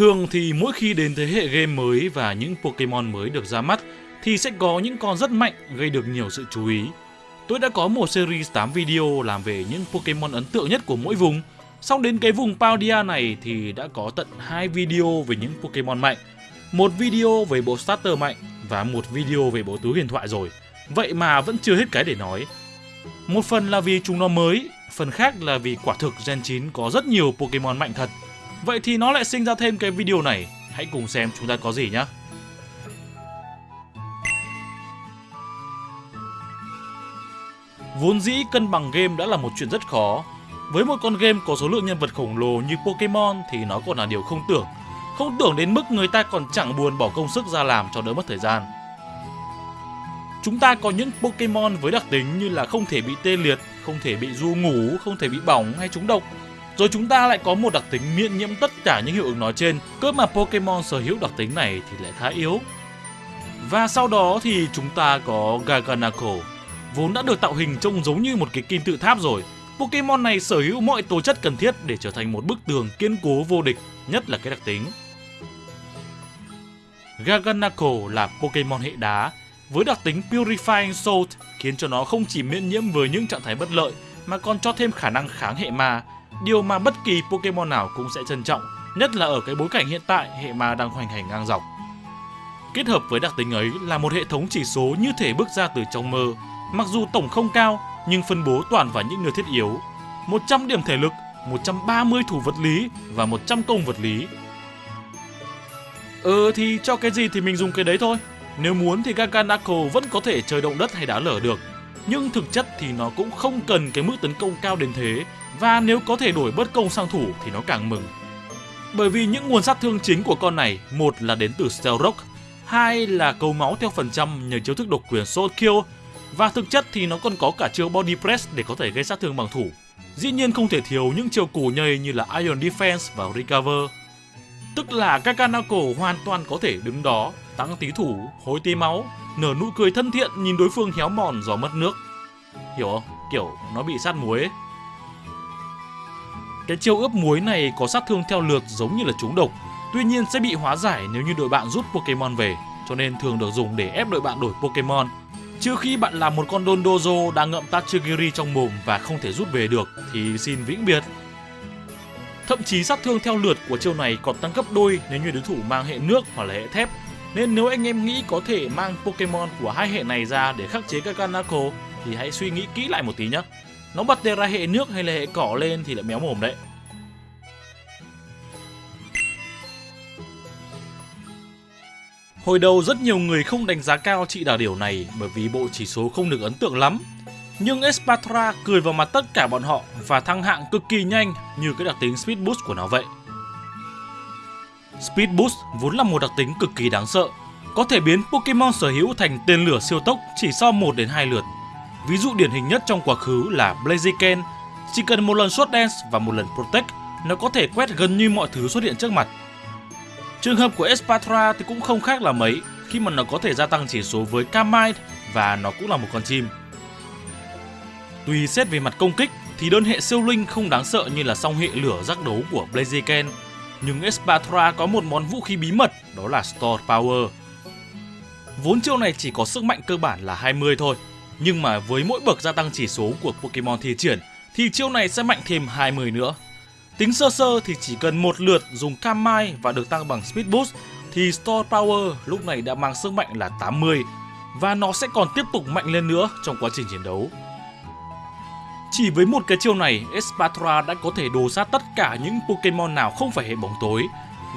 Thường thì mỗi khi đến thế hệ game mới và những Pokemon mới được ra mắt thì sẽ có những con rất mạnh gây được nhiều sự chú ý. Tôi đã có một series 8 video làm về những Pokemon ấn tượng nhất của mỗi vùng. Sau đến cái vùng Paldia này thì đã có tận hai video về những Pokemon mạnh. Một video về bộ starter mạnh và một video về bộ túi huyền thoại rồi. Vậy mà vẫn chưa hết cái để nói. Một phần là vì chúng nó mới, phần khác là vì quả thực Gen 9 có rất nhiều Pokemon mạnh thật. Vậy thì nó lại sinh ra thêm cái video này. Hãy cùng xem chúng ta có gì nhé. Vốn dĩ cân bằng game đã là một chuyện rất khó. Với một con game có số lượng nhân vật khổng lồ như Pokemon thì nó còn là điều không tưởng. Không tưởng đến mức người ta còn chẳng buồn bỏ công sức ra làm cho đỡ mất thời gian. Chúng ta có những Pokemon với đặc tính như là không thể bị tê liệt, không thể bị du ngủ, không thể bị bỏng hay trúng độc. Rồi chúng ta lại có một đặc tính miễn nhiễm tất cả những hiệu ứng nói trên, cơ mà Pokemon sở hữu đặc tính này thì lại khá yếu. Và sau đó thì chúng ta có Gaganako, vốn đã được tạo hình trông giống như một cái kim tự tháp rồi. Pokemon này sở hữu mọi tố chất cần thiết để trở thành một bức tường kiên cố vô địch, nhất là cái đặc tính. Gaganako là Pokemon hệ đá, với đặc tính Purifying Salt khiến cho nó không chỉ miễn nhiễm với những trạng thái bất lợi mà còn cho thêm khả năng kháng hệ ma, điều mà bất kỳ Pokemon nào cũng sẽ trân trọng, nhất là ở cái bối cảnh hiện tại hệ ma đang hoành hành ngang dọc. Kết hợp với đặc tính ấy là một hệ thống chỉ số như thể bước ra từ trong mơ, mặc dù tổng không cao nhưng phân bố toàn vào những nơi thiết yếu. 100 điểm thể lực, 130 thủ vật lý và 100 công vật lý. Ừ thì cho cái gì thì mình dùng cái đấy thôi. Nếu muốn thì Gaganako vẫn có thể chơi động đất hay đá lở được. Nhưng thực chất thì nó cũng không cần cái mức tấn công cao đến thế và nếu có thể đổi bất công sang thủ thì nó càng mừng. Bởi vì những nguồn sát thương chính của con này, một là đến từ Stealth Rock, hai là cầu máu theo phần trăm nhờ chiếu thức độc quyền Soul Kill và thực chất thì nó còn có cả chiêu Body Press để có thể gây sát thương bằng thủ. Dĩ nhiên không thể thiếu những chiêu củ nhầy như là Iron Defense và Recover. Tức là Kakanako hoàn toàn có thể đứng đó, tăng tí thủ, hối tí máu, nở nụ cười thân thiện nhìn đối phương héo mòn do mất nước. Hiểu không? Kiểu nó bị sát muối ấy. Cái chiêu ướp muối này có sát thương theo lượt giống như là trúng độc, tuy nhiên sẽ bị hóa giải nếu như đội bạn rút Pokemon về, cho nên thường được dùng để ép đội bạn đổi Pokemon. trước khi bạn là một con Dondozo đang ngậm Tachigiri trong mồm và không thể rút về được thì xin vĩnh biệt. Thậm chí sát thương theo lượt của chiêu này còn tăng gấp đôi nếu như đối thủ mang hệ nước hoặc là hệ thép. Nên nếu anh em nghĩ có thể mang Pokemon của hai hệ này ra để khắc chế các Kanako thì hãy suy nghĩ kỹ lại một tí nhé. Nó bật ra hệ nước hay là hệ cỏ lên thì lại méo mồm đấy. Hồi đầu rất nhiều người không đánh giá cao chị đào điểu này bởi vì bộ chỉ số không được ấn tượng lắm. Nhưng Espatra cười vào mặt tất cả bọn họ và thăng hạng cực kỳ nhanh như cái đặc tính Speed Boost của nó vậy. Speed Boost vốn là một đặc tính cực kỳ đáng sợ, có thể biến Pokemon sở hữu thành tên lửa siêu tốc chỉ sau 1 đến 2 lượt. Ví dụ điển hình nhất trong quá khứ là Blaziken, chỉ cần một lần Sword Dance và một lần Protect, nó có thể quét gần như mọi thứ xuất hiện trước mặt. Trường hợp của Espatra thì cũng không khác là mấy khi mà nó có thể gia tăng chỉ số với Kamite và nó cũng là một con chim. Tuy xét về mặt công kích thì đơn hệ siêu linh không đáng sợ như là song hệ lửa giác đấu của Blaziken, nhưng Espatra có một món vũ khí bí mật đó là Store Power. Vốn chiêu này chỉ có sức mạnh cơ bản là 20 thôi, nhưng mà với mỗi bậc gia tăng chỉ số của Pokemon thi triển thì chiêu này sẽ mạnh thêm 20 nữa. Tính sơ sơ thì chỉ cần một lượt dùng Kamai và được tăng bằng Speed Boost thì Store Power lúc này đã mang sức mạnh là 80 và nó sẽ còn tiếp tục mạnh lên nữa trong quá trình chiến đấu. Chỉ với một cái chiêu này, Espatra đã có thể đồ sát tất cả những Pokemon nào không phải hệ bóng tối.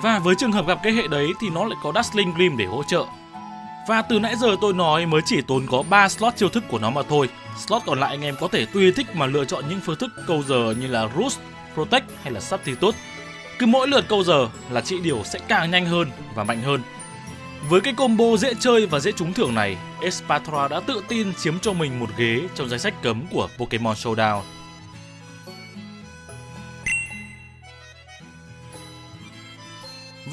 Và với trường hợp gặp cái hệ đấy thì nó lại có Dazzling Gleam để hỗ trợ. Và từ nãy giờ tôi nói mới chỉ tốn có 3 slot chiêu thức của nó mà thôi. Slot còn lại anh em có thể tùy thích mà lựa chọn những phương thức câu giờ như là Roost, Protect hay là Substitute. Cứ mỗi lượt câu giờ là trị điều sẽ càng nhanh hơn và mạnh hơn. Với cái combo dễ chơi và dễ trúng thưởng này, Espatra đã tự tin chiếm cho mình một ghế trong danh sách cấm của Pokemon Showdown.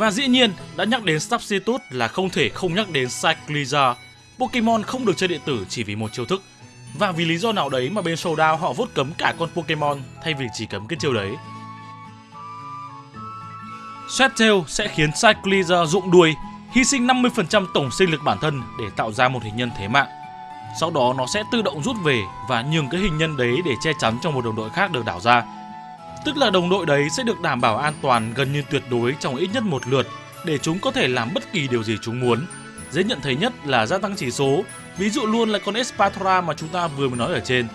Và dĩ nhiên, đã nhắc đến Substitute là không thể không nhắc đến Cycliza. Pokemon không được chơi điện tử chỉ vì một chiêu thức. Và vì lý do nào đấy mà bên Showdown họ vốt cấm cả con Pokemon thay vì chỉ cấm cái chiêu đấy. Sweattail sẽ khiến Cycliza rụng đuôi, hy sinh 50% tổng sinh lực bản thân để tạo ra một hình nhân thế mạng. Sau đó nó sẽ tự động rút về và nhường cái hình nhân đấy để che chắn cho một đồng đội khác được đảo ra. Tức là đồng đội đấy sẽ được đảm bảo an toàn gần như tuyệt đối trong ít nhất một lượt để chúng có thể làm bất kỳ điều gì chúng muốn. Dễ nhận thấy nhất là gia tăng chỉ số, ví dụ luôn là con Espatra mà chúng ta vừa mới nói ở trên.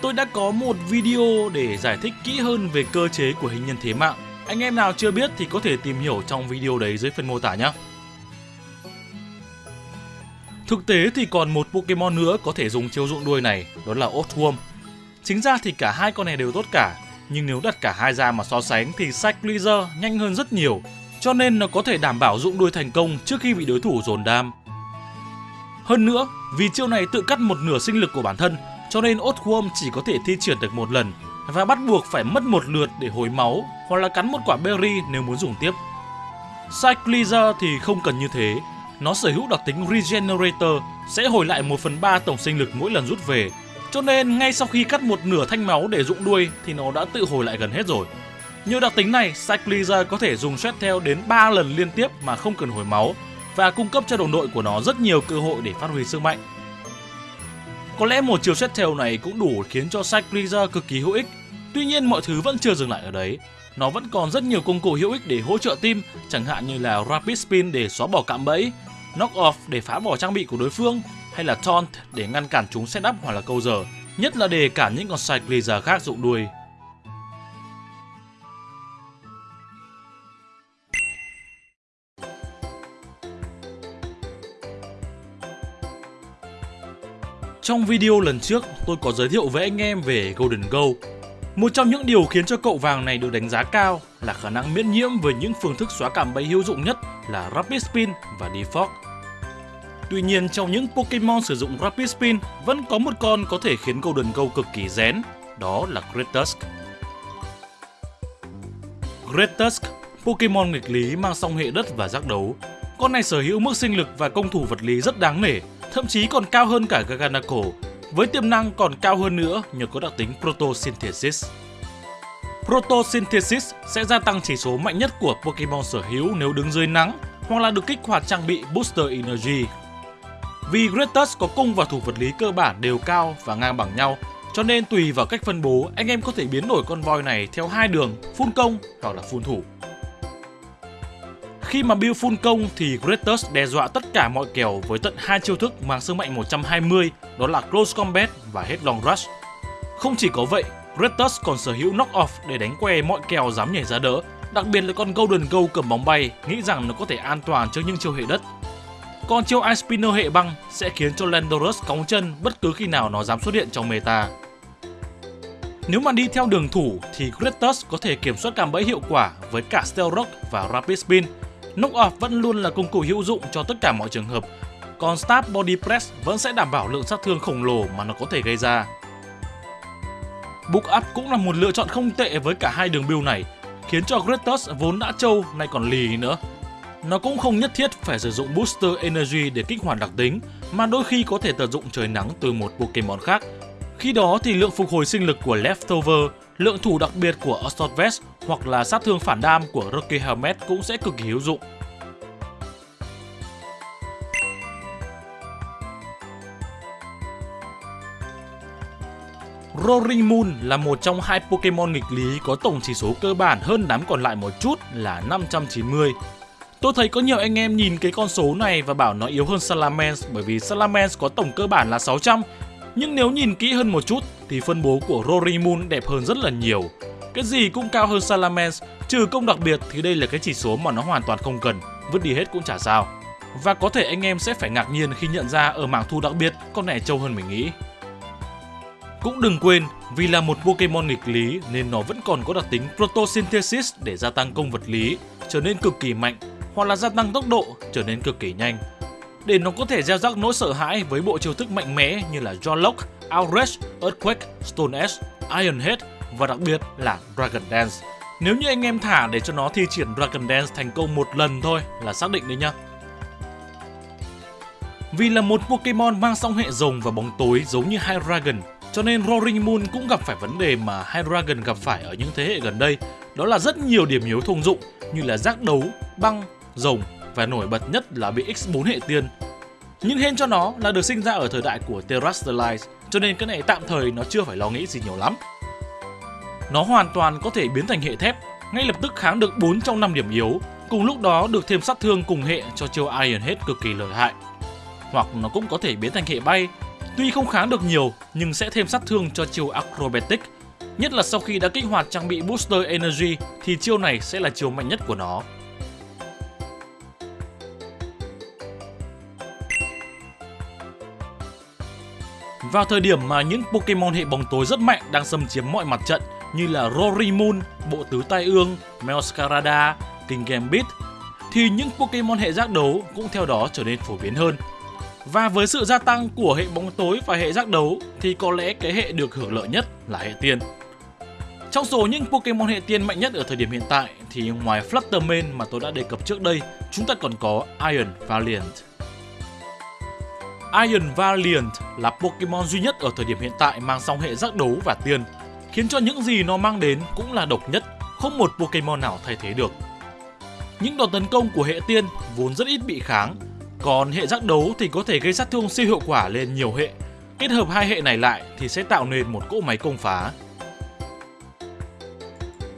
Tôi đã có một video để giải thích kỹ hơn về cơ chế của hình nhân thế mạng. Anh em nào chưa biết thì có thể tìm hiểu trong video đấy dưới phần mô tả nhé. Thực tế thì còn một Pokemon nữa có thể dùng chiêu dụng đuôi này, đó là Oathworm. Chính ra thì cả hai con này đều tốt cả, nhưng nếu đặt cả hai ra mà so sánh thì Cyclizer nhanh hơn rất nhiều, cho nên nó có thể đảm bảo dụng đuôi thành công trước khi bị đối thủ dồn đam. Hơn nữa, vì chiêu này tự cắt một nửa sinh lực của bản thân, cho nên Oathworm chỉ có thể thi triển được một lần và bắt buộc phải mất một lượt để hồi máu hoặc là cắn một quả berry nếu muốn dùng tiếp. Cyclizer thì không cần như thế, nó sở hữu đặc tính Regenerator sẽ hồi lại 1 phần 3 tổng sinh lực mỗi lần rút về. Cho nên ngay sau khi cắt một nửa thanh máu để dụng đuôi thì nó đã tự hồi lại gần hết rồi. Nhờ đặc tính này, Cyclizer có thể dùng theo đến 3 lần liên tiếp mà không cần hồi máu và cung cấp cho đồng đội của nó rất nhiều cơ hội để phát huy sức mạnh. Có lẽ một chiều theo này cũng đủ khiến cho Cyclizer cực kỳ hữu ích. Tuy nhiên mọi thứ vẫn chưa dừng lại ở đấy. Nó vẫn còn rất nhiều công cụ hữu ích để hỗ trợ team, chẳng hạn như là Rapid Spin để xóa bỏ cạm bẫy, knock off để phá bỏ trang bị của đối phương hay là taunt để ngăn cản chúng setup hoặc là câu giờ, nhất là để cản những con Cyclizer khác dụng đuôi. Trong video lần trước, tôi có giới thiệu với anh em về Golden Go. Một trong những điều khiến cho cậu vàng này được đánh giá cao là khả năng miễn nhiễm với những phương thức xóa cảm bẫy hữu dụng nhất là Rapid Spin và Defog. Tuy nhiên trong những Pokemon sử dụng Rapid Spin vẫn có một con có thể khiến Golden Go cực kỳ rén, đó là Gretusk. Gretusk, Pokemon nghịch lý mang song hệ đất và giác đấu. Con này sở hữu mức sinh lực và công thủ vật lý rất đáng nể, thậm chí còn cao hơn cả Gaganako, với tiềm năng còn cao hơn nữa nhờ có đặc tính Protosynthesis. Protosynthesis sẽ gia tăng chỉ số mạnh nhất của Pokemon sở hữu nếu đứng dưới nắng hoặc là được kích hoạt trang bị Booster Energy vì Gretus có cung và thủ vật lý cơ bản đều cao và ngang bằng nhau, cho nên tùy vào cách phân bố, anh em có thể biến đổi con voi này theo hai đường, phun công hoặc là phun thủ. Khi mà build phun công thì Gretus đe dọa tất cả mọi kèo với tận hai chiêu thức mang sức mạnh 120, đó là Close Combat và Headlong Rush. Không chỉ có vậy, Gretus còn sở hữu Knock Off để đánh que mọi kèo dám nhảy ra đỡ, đặc biệt là con Golden Go cầm bóng bay, nghĩ rằng nó có thể an toàn trước những chiêu hệ đất còn chiêu Ice Spinner hệ băng sẽ khiến cho Landorus cóng chân bất cứ khi nào nó dám xuất hiện trong meta. Nếu mà đi theo đường thủ thì Kratos có thể kiểm soát cạm bẫy hiệu quả với cả Steel Rock và Rapid Spin. Knock Off vẫn luôn là công cụ hữu dụng cho tất cả mọi trường hợp, còn Stab Body Press vẫn sẽ đảm bảo lượng sát thương khổng lồ mà nó có thể gây ra. Book Up cũng là một lựa chọn không tệ với cả hai đường build này, khiến cho Kratos vốn đã trâu nay còn lì nữa nó cũng không nhất thiết phải sử dụng Booster Energy để kích hoạt đặc tính, mà đôi khi có thể tận dụng trời nắng từ một Pokemon khác. Khi đó thì lượng phục hồi sinh lực của Leftover, lượng thủ đặc biệt của Assault Vest hoặc là sát thương phản đam của Rocky Helmet cũng sẽ cực kỳ hữu dụng. Roaring Moon là một trong hai Pokemon nghịch lý có tổng chỉ số cơ bản hơn đám còn lại một chút là 590. Tôi thấy có nhiều anh em nhìn cái con số này và bảo nó yếu hơn Salamence bởi vì Salamence có tổng cơ bản là 600 nhưng nếu nhìn kỹ hơn một chút thì phân bố của Rory Moon đẹp hơn rất là nhiều. Cái gì cũng cao hơn Salamence, trừ công đặc biệt thì đây là cái chỉ số mà nó hoàn toàn không cần, vứt đi hết cũng chả sao. Và có thể anh em sẽ phải ngạc nhiên khi nhận ra ở mảng thu đặc biệt con này trâu hơn mình nghĩ. Cũng đừng quên, vì là một Pokemon nghịch lý nên nó vẫn còn có đặc tính Protosynthesis để gia tăng công vật lý, trở nên cực kỳ mạnh hoặc là gia tăng tốc độ trở nên cực kỳ nhanh. Để nó có thể gieo rắc nỗi sợ hãi với bộ chiêu thức mạnh mẽ như là Jawlock, Outrage, Earthquake, Stone Edge, Iron Head và đặc biệt là Dragon Dance. Nếu như anh em thả để cho nó thi triển Dragon Dance thành công một lần thôi là xác định đấy nhá. Vì là một Pokemon mang song hệ rồng và bóng tối giống như Hydreigon, cho nên Roaring Moon cũng gặp phải vấn đề mà Hydreigon gặp phải ở những thế hệ gần đây, đó là rất nhiều điểm yếu thông dụng như là giác đấu, băng, rồng và nổi bật nhất là bị X4 hệ tiên. Nhưng hên cho nó là được sinh ra ở thời đại của Terrestrialize, cho nên cái này tạm thời nó chưa phải lo nghĩ gì nhiều lắm. Nó hoàn toàn có thể biến thành hệ thép, ngay lập tức kháng được 4 trong 5 điểm yếu, cùng lúc đó được thêm sát thương cùng hệ cho chiêu Iron Head cực kỳ lợi hại. Hoặc nó cũng có thể biến thành hệ bay, tuy không kháng được nhiều nhưng sẽ thêm sát thương cho chiêu Acrobatic. Nhất là sau khi đã kích hoạt trang bị Booster Energy thì chiêu này sẽ là chiêu mạnh nhất của nó. Vào thời điểm mà những Pokemon hệ bóng tối rất mạnh đang xâm chiếm mọi mặt trận như là Rory Bộ Tứ Tai Ương, Meowscarada, King Gambit thì những Pokemon hệ giác đấu cũng theo đó trở nên phổ biến hơn. Và với sự gia tăng của hệ bóng tối và hệ giác đấu thì có lẽ cái hệ được hưởng lợi nhất là hệ tiên. Trong số những Pokemon hệ tiên mạnh nhất ở thời điểm hiện tại thì ngoài Fluttermane mà tôi đã đề cập trước đây, chúng ta còn có Iron Valiant. Iron Valiant là Pokemon duy nhất ở thời điểm hiện tại mang song hệ giác đấu và tiên, khiến cho những gì nó mang đến cũng là độc nhất, không một Pokemon nào thay thế được. Những đòn tấn công của hệ tiên vốn rất ít bị kháng, còn hệ giác đấu thì có thể gây sát thương siêu hiệu quả lên nhiều hệ. Kết hợp hai hệ này lại thì sẽ tạo nên một cỗ máy công phá.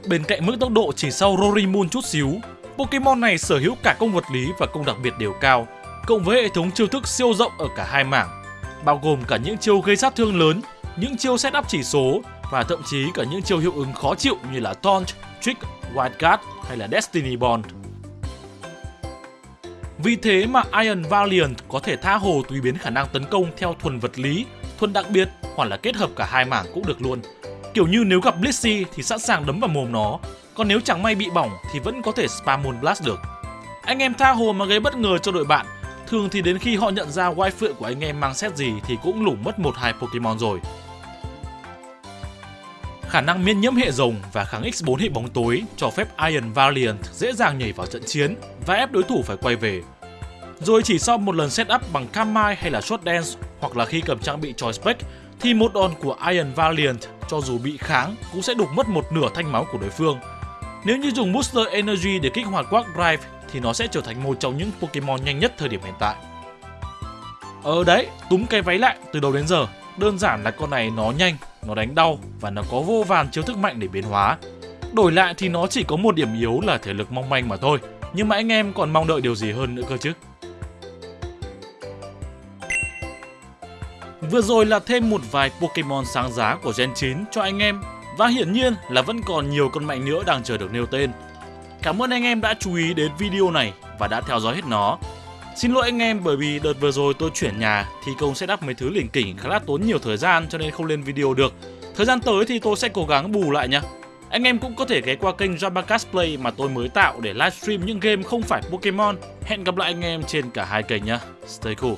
Bên cạnh mức tốc độ chỉ sau Rory chút xíu, Pokemon này sở hữu cả công vật lý và công đặc biệt đều cao, cộng với hệ thống chiêu thức siêu rộng ở cả hai mảng, bao gồm cả những chiêu gây sát thương lớn, những chiêu set up chỉ số và thậm chí cả những chiêu hiệu ứng khó chịu như là Taunt, Trick, Wild Card hay là Destiny Bond. Vì thế mà Iron Valiant có thể tha hồ tùy biến khả năng tấn công theo thuần vật lý, thuần đặc biệt hoặc là kết hợp cả hai mảng cũng được luôn. Kiểu như nếu gặp Blissey thì sẵn sàng đấm vào mồm nó, còn nếu chẳng may bị bỏng thì vẫn có thể spam Moon Blast được. Anh em tha hồ mà gây bất ngờ cho đội bạn, thường thì đến khi họ nhận ra wifi phượng của anh em mang set gì thì cũng lủng mất một hai Pokemon rồi. Khả năng miễn nhiễm hệ rồng và kháng X4 hệ bóng tối cho phép Iron Valiant dễ dàng nhảy vào trận chiến và ép đối thủ phải quay về. Rồi chỉ sau một lần setup bằng Kamai hay là Short Dance hoặc là khi cầm trang bị Choice Spec thì một đòn của Iron Valiant cho dù bị kháng cũng sẽ đục mất một nửa thanh máu của đối phương. Nếu như dùng Booster Energy để kích hoạt Quark Drive thì nó sẽ trở thành một trong những Pokemon nhanh nhất thời điểm hiện tại. Ờ đấy, túm cái váy lại từ đầu đến giờ, đơn giản là con này nó nhanh, nó đánh đau và nó có vô vàn chiêu thức mạnh để biến hóa. Đổi lại thì nó chỉ có một điểm yếu là thể lực mong manh mà thôi, nhưng mà anh em còn mong đợi điều gì hơn nữa cơ chứ? Vừa rồi là thêm một vài Pokemon sáng giá của Gen 9 cho anh em và hiển nhiên là vẫn còn nhiều con mạnh nữa đang chờ được nêu tên. Cảm ơn anh em đã chú ý đến video này và đã theo dõi hết nó. Xin lỗi anh em bởi vì đợt vừa rồi tôi chuyển nhà thì công setup mấy thứ lỉnh kỉnh khá là tốn nhiều thời gian cho nên không lên video được. Thời gian tới thì tôi sẽ cố gắng bù lại nhé. Anh em cũng có thể ghé qua kênh Jabacast Play mà tôi mới tạo để livestream những game không phải Pokemon. Hẹn gặp lại anh em trên cả hai kênh nhé. Stay cool.